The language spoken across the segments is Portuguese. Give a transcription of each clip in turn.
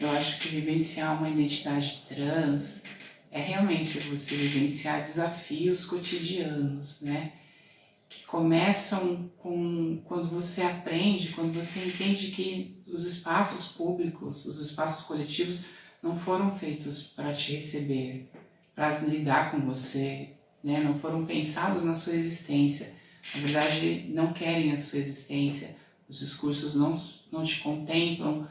Eu acho que vivenciar uma identidade trans é realmente você vivenciar desafios cotidianos, né? Que começam com quando você aprende, quando você entende que os espaços públicos, os espaços coletivos não foram feitos para te receber, para lidar com você, né? Não foram pensados na sua existência. Na verdade, não querem a sua existência. Os discursos não, não te contemplam,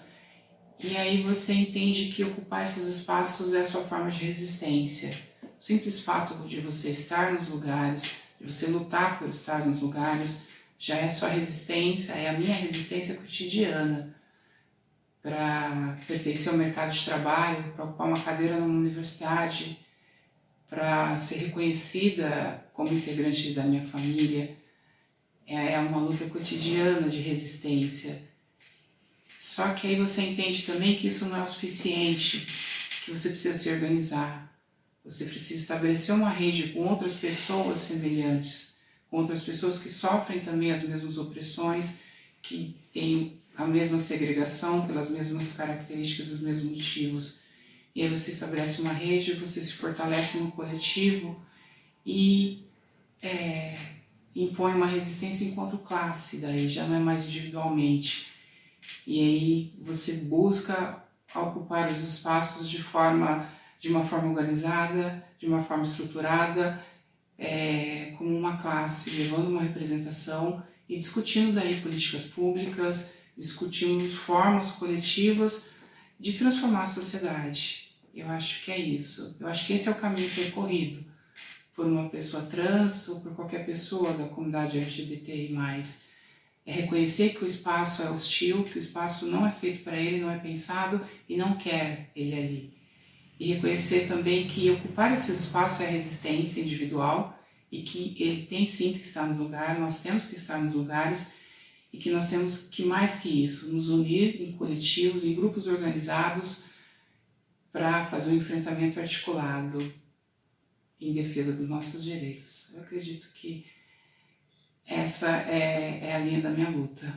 e aí você entende que ocupar esses espaços é a sua forma de resistência. O simples fato de você estar nos lugares, de você lutar por estar nos lugares, já é sua resistência, é a minha resistência cotidiana para pertencer ao mercado de trabalho, para ocupar uma cadeira numa universidade, para ser reconhecida como integrante da minha família. É, é uma luta cotidiana de resistência só que aí você entende também que isso não é o suficiente, que você precisa se organizar. Você precisa estabelecer uma rede com outras pessoas semelhantes, com outras pessoas que sofrem também as mesmas opressões, que têm a mesma segregação pelas mesmas características, os mesmos motivos. E aí você estabelece uma rede, você se fortalece no coletivo e é, impõe uma resistência enquanto classe, daí já não é mais individualmente e aí você busca ocupar os espaços de forma de uma forma organizada, de uma forma estruturada, é, como uma classe, levando uma representação e discutindo daí políticas públicas, discutindo formas coletivas de transformar a sociedade. Eu acho que é isso. Eu acho que esse é o caminho percorrido por uma pessoa trans ou por qualquer pessoa da comunidade LGBTI+. É reconhecer que o espaço é hostil, que o espaço não é feito para ele, não é pensado e não quer ele ali. E reconhecer também que ocupar esses espaços é resistência individual e que ele tem sim que estar nos lugares, nós temos que estar nos lugares e que nós temos que, mais que isso, nos unir em coletivos, em grupos organizados para fazer um enfrentamento articulado em defesa dos nossos direitos. Eu acredito que essa é, é a linha da minha luta.